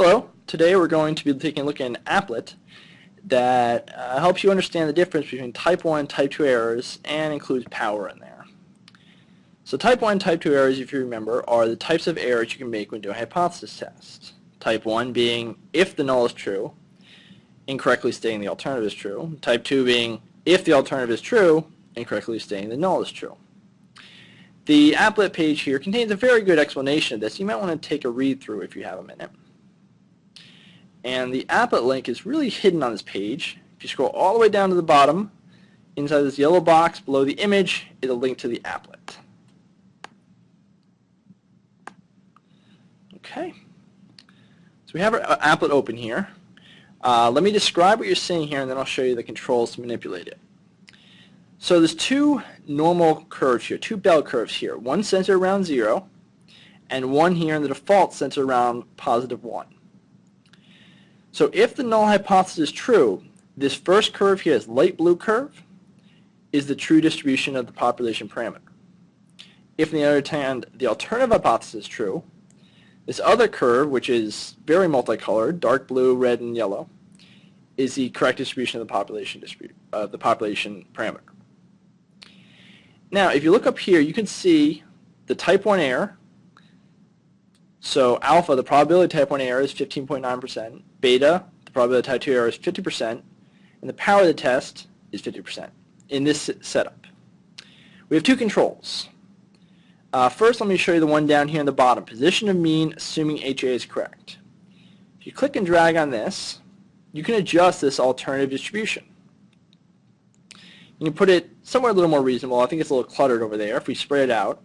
Hello, today we're going to be taking a look at an applet that uh, helps you understand the difference between type 1 and type 2 errors and includes power in there. So type 1 and type 2 errors, if you remember, are the types of errors you can make when doing a hypothesis test. Type 1 being if the null is true, incorrectly stating the alternative is true. Type 2 being if the alternative is true, incorrectly stating the null is true. The applet page here contains a very good explanation of this. You might want to take a read through if you have a minute. And the applet link is really hidden on this page. If you scroll all the way down to the bottom, inside this yellow box below the image is a link to the applet. Okay. So we have our uh, applet open here. Uh, let me describe what you're seeing here and then I'll show you the controls to manipulate it. So there's two normal curves here, two bell curves here. One centered around 0 and one here in the default centered around positive 1. So if the null hypothesis is true, this first curve here, this light blue curve, is the true distribution of the population parameter. If on the other hand, the alternative hypothesis is true, this other curve, which is very multicolored, dark blue, red, and yellow, is the correct distribution of the population uh, the population parameter. Now, if you look up here, you can see the type 1 error so alpha, the probability type 1 error is 15.9%. Beta, the probability of type 2 error is 50%. And the power of the test is 50% in this setup. We have two controls. Uh, first, let me show you the one down here in the bottom. Position of mean, assuming HA is correct. If you click and drag on this, you can adjust this alternative distribution. You can put it somewhere a little more reasonable. I think it's a little cluttered over there. If we spread it out,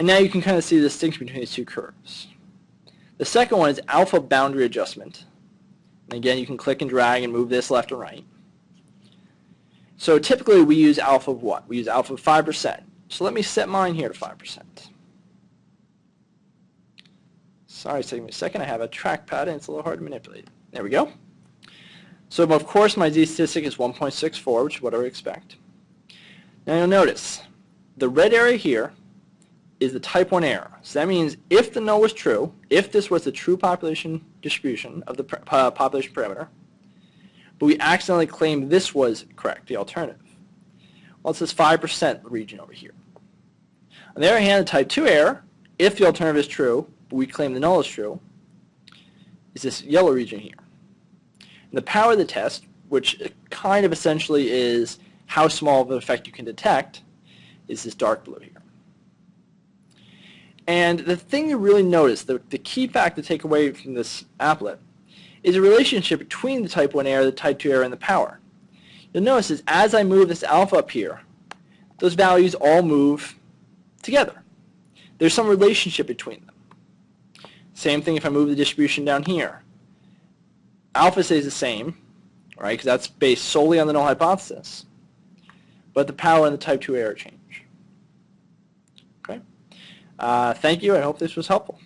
and now you can kind of see the distinction between these two curves. The second one is alpha boundary adjustment. And again, you can click and drag and move this left and right. So typically we use alpha of what? We use alpha of 5%. So let me set mine here to 5%. Sorry, it's taking me a second. I have a trackpad and it's a little hard to manipulate. There we go. So of course my z statistic is 1.64, which is what I would expect. Now you'll notice the red area here is the type 1 error. So that means if the null was true, if this was the true population distribution of the uh, population parameter, but we accidentally claimed this was correct, the alternative. Well, it's this 5% region over here. On the other hand, the type 2 error, if the alternative is true, but we claim the null is true, is this yellow region here. And the power of the test, which kind of essentially is how small of an effect you can detect, is this dark blue here. And the thing you really notice, the, the key fact to take away from this applet, is a relationship between the type 1 error, the type 2 error, and the power. You'll notice is as I move this alpha up here, those values all move together. There's some relationship between them. Same thing if I move the distribution down here. Alpha stays the same, right, because that's based solely on the null hypothesis. But the power and the type 2 error change. Uh, thank you. I hope this was helpful.